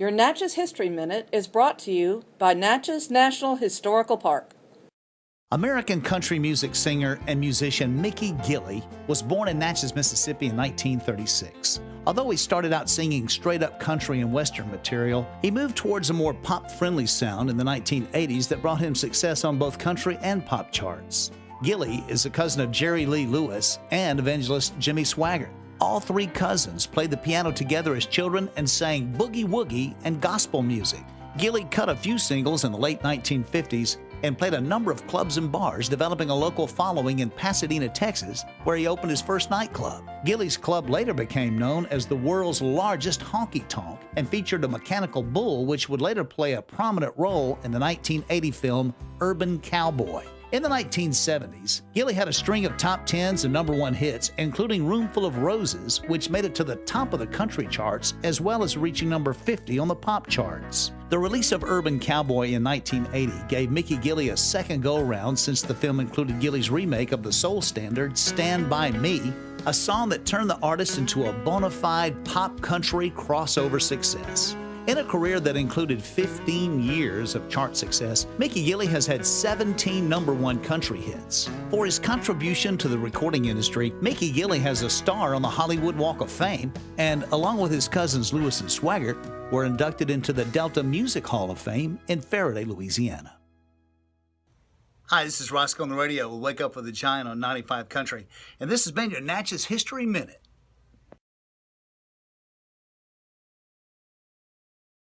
Your Natchez History Minute is brought to you by Natchez National Historical Park. American country music singer and musician Mickey Gilley was born in Natchez, Mississippi in 1936. Although he started out singing straight up country and western material, he moved towards a more pop friendly sound in the 1980s that brought him success on both country and pop charts. Gilley is a cousin of Jerry Lee Lewis and evangelist Jimmy Swaggart. All three cousins played the piano together as children and sang boogie woogie and gospel music. Gilley cut a few singles in the late 1950s and played a number of clubs and bars, developing a local following in Pasadena, Texas, where he opened his first nightclub. Gilley's club later became known as the world's largest honky tonk and featured a mechanical bull, which would later play a prominent role in the 1980 film Urban Cowboy. In the 1970s, Gilley had a string of top 10s and number one hits, including Roomful of Roses, which made it to the top of the country charts, as well as reaching number 50 on the pop charts. The release of Urban Cowboy in 1980 gave Mickey Gilley a second go around since the film included Gilley's remake of the soul standard Stand By Me, a song that turned the artist into a bona fide pop country crossover success. In a career that included 15 years of chart success, Mickey Gilley has had 17 number one country hits. For his contribution to the recording industry, Mickey Gilley has a star on the Hollywood Walk of Fame, and along with his cousins Lewis and Swaggart, were inducted into the Delta Music Hall of Fame in Ferriday, Louisiana. Hi, this is Roscoe on the radio. We'll wake up with a giant on 95 Country, and this has been your Natchez History Minute.